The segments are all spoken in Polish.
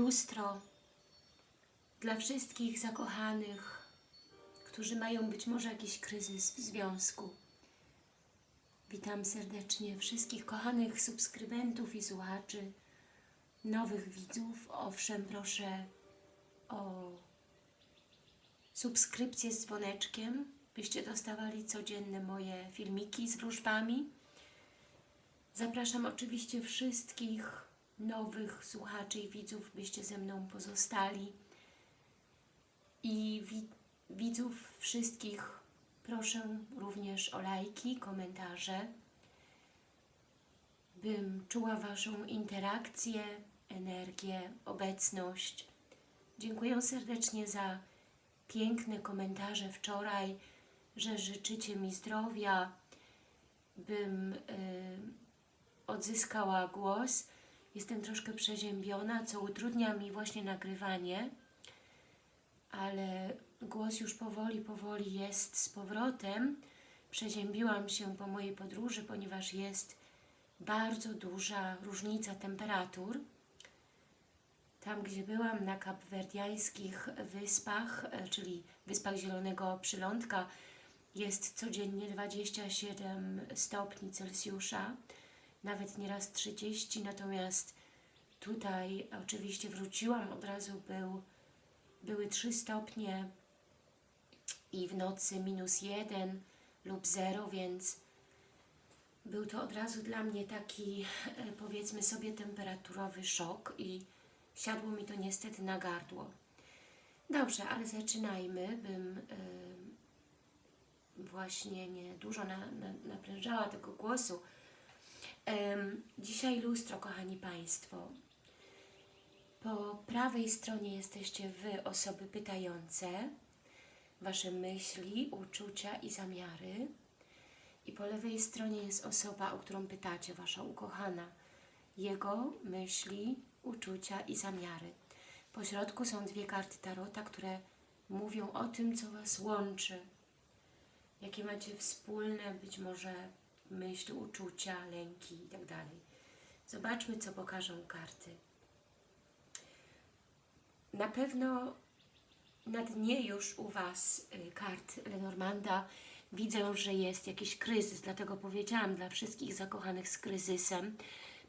lustro dla wszystkich zakochanych, którzy mają być może jakiś kryzys w związku. Witam serdecznie wszystkich kochanych subskrybentów i słuchaczy, nowych widzów. Owszem, proszę o subskrypcję z dzwoneczkiem, byście dostawali codzienne moje filmiki z wróżbami. Zapraszam oczywiście wszystkich nowych słuchaczy i widzów, byście ze mną pozostali. I wi widzów wszystkich proszę również o lajki, komentarze, bym czuła Waszą interakcję, energię, obecność. Dziękuję serdecznie za piękne komentarze wczoraj, że życzycie mi zdrowia, bym y, odzyskała głos. Jestem troszkę przeziębiona, co utrudnia mi właśnie nagrywanie, ale głos już powoli, powoli jest z powrotem. Przeziębiłam się po mojej podróży, ponieważ jest bardzo duża różnica temperatur. Tam, gdzie byłam na kapwerdiańskich wyspach, czyli Wyspach Zielonego Przylądka, jest codziennie 27 stopni Celsjusza, nawet nieraz 30, natomiast tutaj oczywiście wróciłam, od razu był, były 3 stopnie i w nocy minus 1 lub 0, więc był to od razu dla mnie taki, e, powiedzmy sobie, temperaturowy szok i siadło mi to niestety na gardło. Dobrze, ale zaczynajmy, bym y, właśnie nie dużo na, na, naprężała tego głosu. Dzisiaj lustro, kochani Państwo. Po prawej stronie jesteście Wy, osoby pytające, Wasze myśli, uczucia i zamiary. I po lewej stronie jest osoba, o którą pytacie, Wasza ukochana. Jego myśli, uczucia i zamiary. Po środku są dwie karty Tarota, które mówią o tym, co Was łączy. Jakie macie wspólne, być może myśli, uczucia, lęki itd. Zobaczmy, co pokażą karty. Na pewno na dnie już u Was y, kart Lenormanda widzę, że jest jakiś kryzys, dlatego powiedziałam dla wszystkich zakochanych z kryzysem,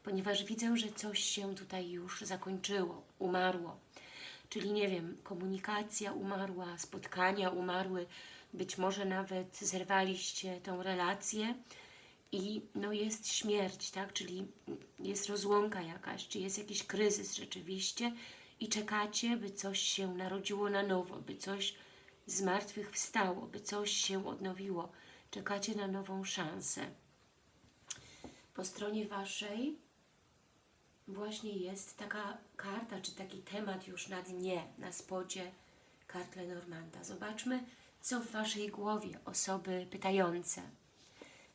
ponieważ widzę, że coś się tutaj już zakończyło, umarło. Czyli nie wiem, komunikacja umarła, spotkania umarły, być może nawet zerwaliście tą relację i no jest śmierć, tak? Czyli jest rozłąka jakaś, czy jest jakiś kryzys rzeczywiście i czekacie, by coś się narodziło na nowo, by coś z martwych wstało, by coś się odnowiło. Czekacie na nową szansę. Po stronie Waszej właśnie jest taka karta, czy taki temat już na dnie, na spodzie kart Lenormanda. Zobaczmy, co w Waszej głowie osoby pytające.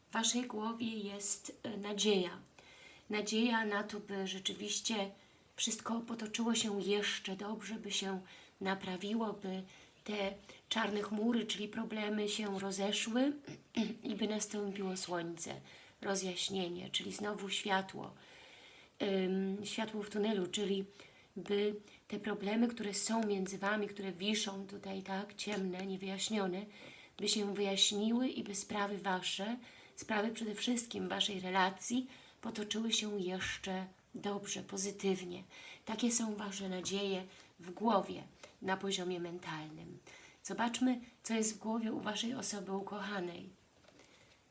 W Waszej głowie jest e, nadzieja. Nadzieja na to, by rzeczywiście wszystko potoczyło się jeszcze dobrze, by się naprawiło, by te czarne chmury, czyli problemy się rozeszły i by nastąpiło słońce, rozjaśnienie, czyli znowu światło, światło w tunelu, czyli by te problemy, które są między Wami, które wiszą tutaj tak ciemne, niewyjaśnione, by się wyjaśniły i by sprawy Wasze, sprawy przede wszystkim Waszej relacji potoczyły się jeszcze dobrze, pozytywnie. Takie są Wasze nadzieje w głowie, na poziomie mentalnym. Zobaczmy, co jest w głowie u Waszej osoby ukochanej.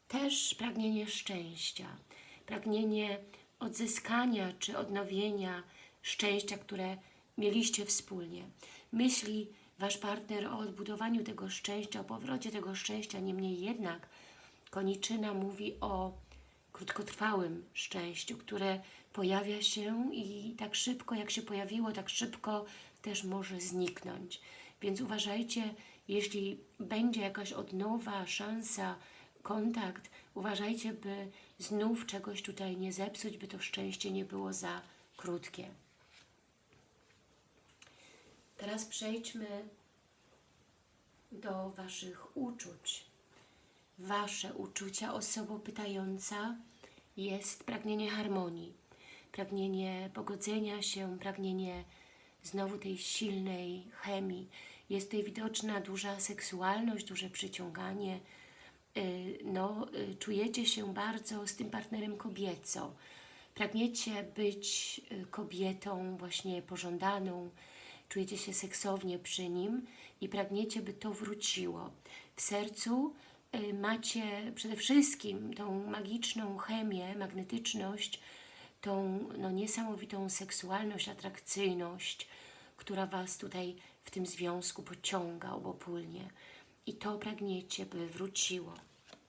Też pragnienie szczęścia, pragnienie odzyskania czy odnowienia szczęścia, które mieliście wspólnie. Myśli Wasz partner o odbudowaniu tego szczęścia, o powrocie tego szczęścia, niemniej jednak koniczyna mówi o krótkotrwałym szczęściu, które pojawia się i tak szybko, jak się pojawiło, tak szybko też może zniknąć. Więc uważajcie, jeśli będzie jakaś odnowa, szansa, kontakt, uważajcie, by znów czegoś tutaj nie zepsuć, by to szczęście nie było za krótkie. Teraz przejdźmy do Waszych uczuć. Wasze uczucia, osoba pytająca, jest pragnienie harmonii, pragnienie pogodzenia się, pragnienie znowu tej silnej chemii. Jest tutaj widoczna duża seksualność, duże przyciąganie. Y, No, y, czujecie się bardzo z tym partnerem kobieco. Pragniecie być y, kobietą właśnie pożądaną, czujecie się seksownie przy nim i pragniecie, by to wróciło. W sercu macie przede wszystkim tą magiczną chemię, magnetyczność, tą no, niesamowitą seksualność, atrakcyjność, która Was tutaj w tym związku pociąga obopólnie. I to pragniecie, by wróciło.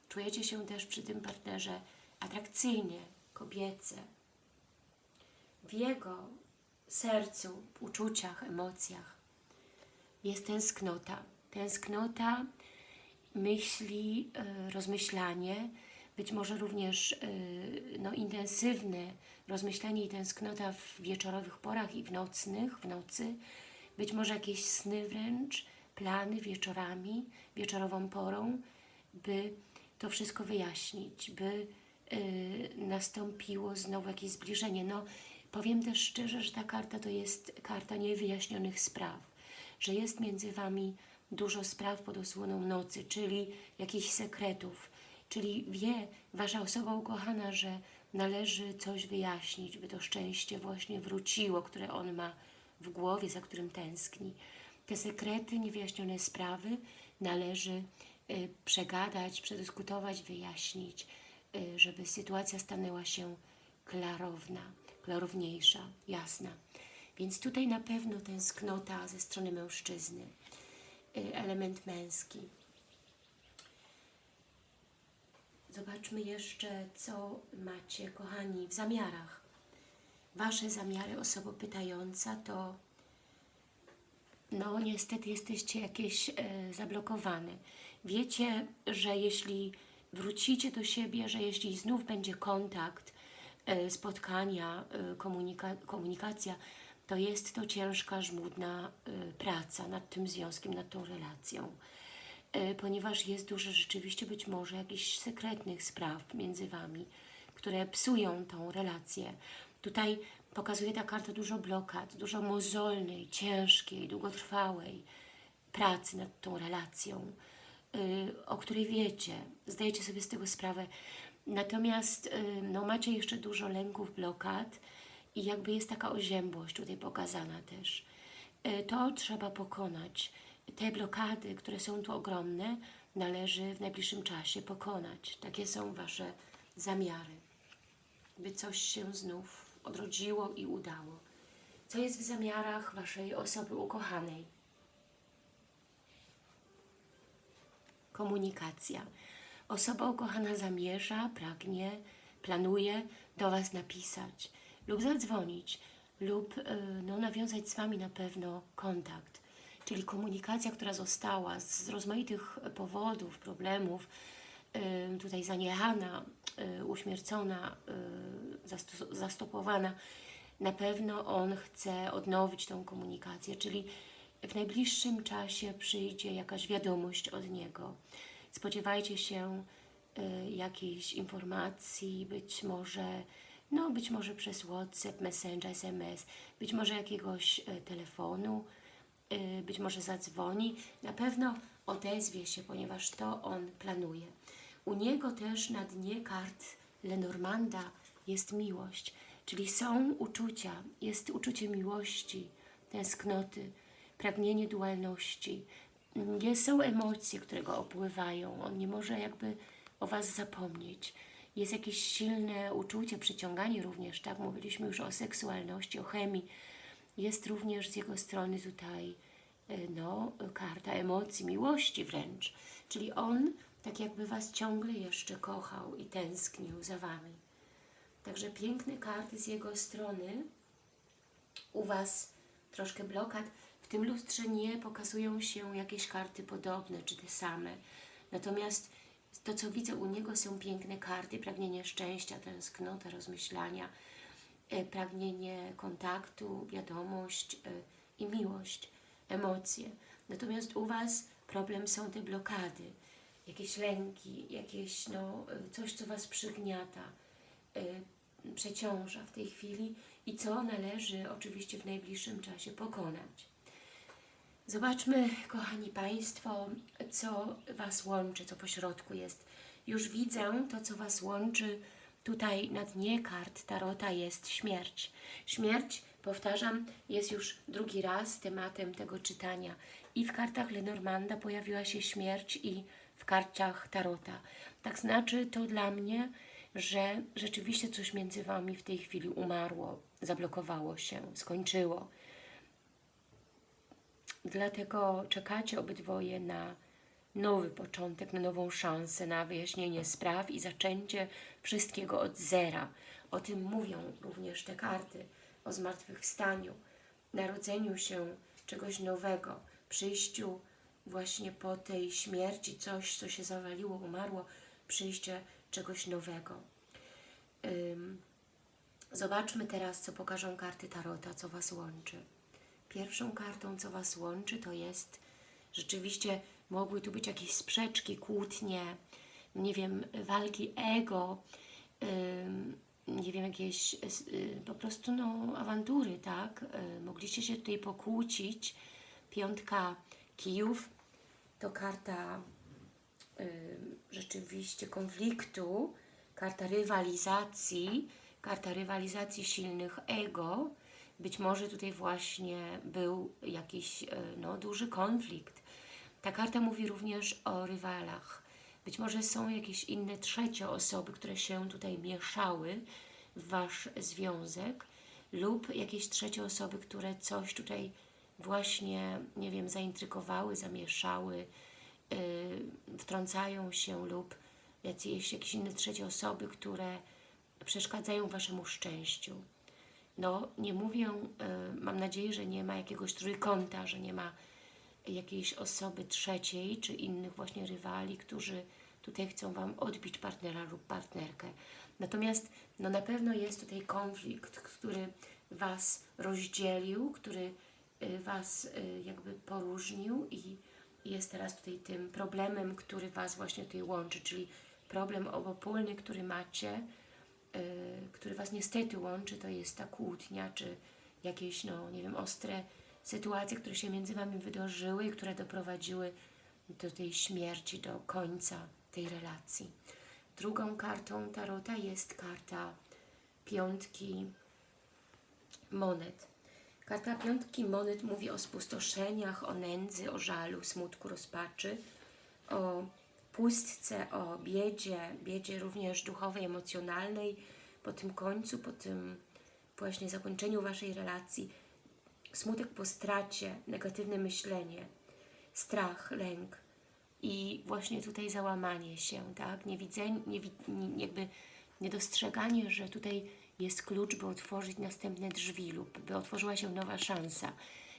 Czujecie się też przy tym partnerze atrakcyjnie, kobiece. W jego sercu, uczuciach, emocjach jest tęsknota. Tęsknota, myśli, y, rozmyślanie, być może również y, no, intensywne rozmyślanie i tęsknota w wieczorowych porach i w nocnych, w nocy, być może jakieś sny wręcz, plany wieczorami, wieczorową porą, by to wszystko wyjaśnić, by y, nastąpiło znowu jakieś zbliżenie. No, powiem też szczerze, że ta karta to jest karta niewyjaśnionych spraw, że jest między Wami dużo spraw pod osłoną nocy, czyli jakichś sekretów, czyli wie Wasza osoba ukochana, że należy coś wyjaśnić, by to szczęście właśnie wróciło, które on ma w głowie, za którym tęskni. Te sekrety, niewyjaśnione sprawy należy y, przegadać, przedyskutować, wyjaśnić, y, żeby sytuacja stanęła się klarowna, klarowniejsza, jasna. Więc tutaj na pewno tęsknota ze strony mężczyzny, element męski. Zobaczmy jeszcze, co macie, kochani, w zamiarach. Wasze zamiary, osoba pytająca, to no niestety jesteście jakieś e, zablokowane. Wiecie, że jeśli wrócicie do siebie, że jeśli znów będzie kontakt, e, spotkania, e, komunika komunikacja, to jest to ciężka, żmudna e, praca nad tym związkiem, nad tą relacją. E, ponieważ jest dużo rzeczywiście być może jakichś sekretnych spraw między Wami, które psują tą relację. Tutaj pokazuje ta karta dużo blokad, dużo mozolnej, ciężkiej, długotrwałej pracy nad tą relacją, y, o której wiecie, zdajecie sobie z tego sprawę. Natomiast y, no, macie jeszcze dużo lęków, blokad i jakby jest taka oziębłość tutaj pokazana też. Y, To trzeba pokonać. Te blokady, które są tu ogromne, należy w najbliższym czasie pokonać. Takie są Wasze zamiary, by coś się znów odrodziło i udało. Co jest w zamiarach Waszej osoby ukochanej? Komunikacja. Osoba ukochana zamierza, pragnie, planuje do Was napisać lub zadzwonić lub y, no, nawiązać z Wami na pewno kontakt. Czyli komunikacja, która została z rozmaitych powodów, problemów, y, tutaj zaniechana, y, uśmiercona, zastopowana, na pewno on chce odnowić tą komunikację, czyli w najbliższym czasie przyjdzie jakaś wiadomość od niego. Spodziewajcie się jakiejś informacji, być może, no być może przez WhatsApp, Messenger, SMS, być może jakiegoś y, telefonu, y, być może zadzwoni, na pewno odezwie się, ponieważ to on planuje. U niego też na dnie kart Lenormanda jest miłość, czyli są uczucia, jest uczucie miłości, tęsknoty, pragnienie dualności. Mm, są emocje, które go opływają. On nie może jakby o Was zapomnieć. Jest jakieś silne uczucie, przyciąganie również, tak? Mówiliśmy już o seksualności, o chemii. Jest również z jego strony tutaj y, no, karta emocji, miłości wręcz. Czyli on tak jakby Was ciągle jeszcze kochał i tęsknił za Wami. Także piękne karty z jego strony. U Was troszkę blokad. W tym lustrze nie pokazują się jakieś karty podobne czy te same. Natomiast to, co widzę u niego, są piękne karty, pragnienie szczęścia, tęsknota, rozmyślania, e, pragnienie kontaktu, wiadomość e, i miłość, emocje. Natomiast u Was problem są te blokady, jakieś lęki, jakieś no, e, coś, co Was przygniata, przeciąża w tej chwili i co należy oczywiście w najbliższym czasie pokonać. Zobaczmy, kochani Państwo, co Was łączy, co po środku jest. Już widzę to, co Was łączy. Tutaj na dnie kart Tarota jest śmierć. Śmierć, powtarzam, jest już drugi raz tematem tego czytania. I w kartach Lenormanda pojawiła się śmierć i w kartach Tarota. Tak znaczy to dla mnie, że rzeczywiście coś między Wami w tej chwili umarło, zablokowało się, skończyło. Dlatego czekacie obydwoje na nowy początek, na nową szansę, na wyjaśnienie spraw i zaczęcie wszystkiego od zera. O tym mówią również te karty, o zmartwychwstaniu, narodzeniu się czegoś nowego, przyjściu właśnie po tej śmierci, coś, co się zawaliło, umarło, przyjście czegoś nowego. Zobaczmy teraz, co pokażą karty Tarota, co Was łączy. Pierwszą kartą, co Was łączy, to jest rzeczywiście mogły tu być jakieś sprzeczki, kłótnie, nie wiem, walki ego, ym, nie wiem, jakieś y, po prostu no, awantury, tak? Y, mogliście się tutaj pokłócić. Piątka kijów to karta y, rzeczywiście konfliktu, karta rywalizacji, karta rywalizacji silnych ego. Być może tutaj właśnie był jakiś y, no, duży konflikt. Ta karta mówi również o rywalach. Być może są jakieś inne trzecie osoby, które się tutaj mieszały w Wasz związek lub jakieś trzecie osoby, które coś tutaj właśnie, nie wiem, zaintrygowały, zamieszały, yy, wtrącają się lub jakieś, jakieś inne trzecie osoby, które przeszkadzają Waszemu szczęściu. No, nie mówię, yy, mam nadzieję, że nie ma jakiegoś trójkąta, że nie ma jakiejś osoby trzeciej, czy innych właśnie rywali, którzy tutaj chcą Wam odbić partnera lub partnerkę. Natomiast no na pewno jest tutaj konflikt, który Was rozdzielił, który y, Was y, jakby poróżnił i jest teraz tutaj tym problemem, który Was właśnie tutaj łączy, czyli problem obopólny, który macie, który Was niestety łączy, to jest ta kłótnia, czy jakieś, no nie wiem, ostre sytuacje, które się między Wami wydarzyły i które doprowadziły do tej śmierci, do końca tej relacji. Drugą kartą Tarota jest karta piątki monet. Karta piątki monet mówi o spustoszeniach, o nędzy, o żalu, smutku, rozpaczy, o pustce, o biedzie, biedzie również duchowej, emocjonalnej, po tym końcu, po tym właśnie zakończeniu Waszej relacji, smutek po stracie, negatywne myślenie, strach, lęk i właśnie tutaj załamanie się, tak? Niewidzenie, nie, jakby niedostrzeganie, że tutaj jest klucz, by otworzyć następne drzwi lub by otworzyła się nowa szansa.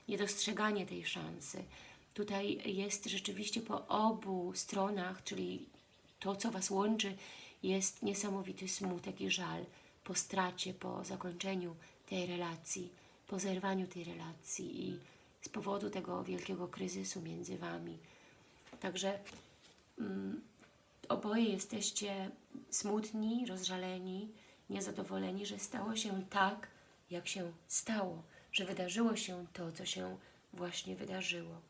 Niedostrzeganie tej szansy. Tutaj jest rzeczywiście po obu stronach, czyli to, co Was łączy, jest niesamowity smutek i żal po stracie, po zakończeniu tej relacji, po zerwaniu tej relacji i z powodu tego wielkiego kryzysu między Wami. Także mm, oboje jesteście smutni, rozżaleni, niezadowoleni, że stało się tak, jak się stało, że wydarzyło się to, co się właśnie wydarzyło.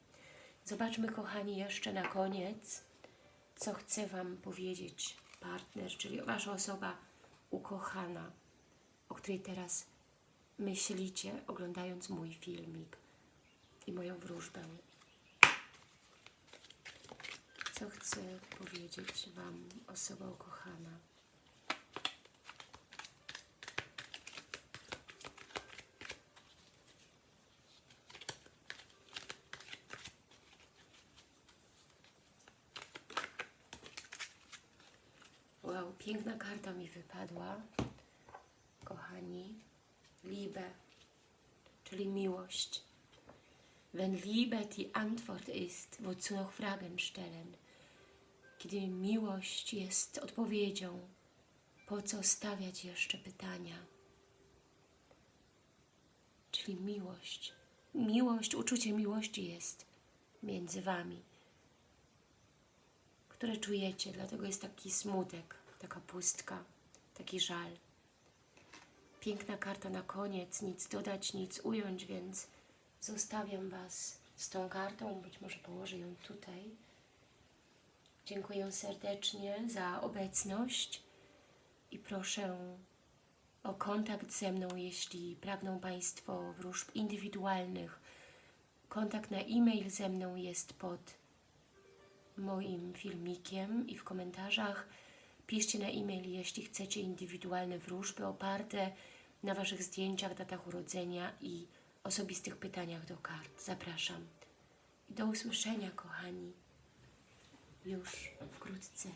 Zobaczmy, kochani, jeszcze na koniec, co chce Wam powiedzieć partner, czyli Wasza osoba ukochana, o której teraz myślicie, oglądając mój filmik i moją wróżbę. Co chce powiedzieć Wam osoba ukochana? Wow, piękna karta wypadła, kochani. Liebe, czyli miłość. Wenn Liebe die Antwort ist, wozu noch Fragen stellen? Kiedy miłość jest odpowiedzią, po co stawiać jeszcze pytania? Czyli miłość. Miłość, uczucie miłości jest między Wami, które czujecie, dlatego jest taki smutek, taka pustka, taki żal. piękna karta na koniec, nic dodać, nic ująć, więc zostawiam Was z tą kartą, być może położę ją tutaj. Dziękuję serdecznie za obecność i proszę o kontakt ze mną, jeśli pragną Państwo wróżb indywidualnych. Kontakt na e-mail ze mną jest pod moim filmikiem i w komentarzach. Piszcie na e-mail, jeśli chcecie indywidualne wróżby oparte na Waszych zdjęciach, datach urodzenia i osobistych pytaniach do kart. Zapraszam. I do usłyszenia, kochani, już wkrótce.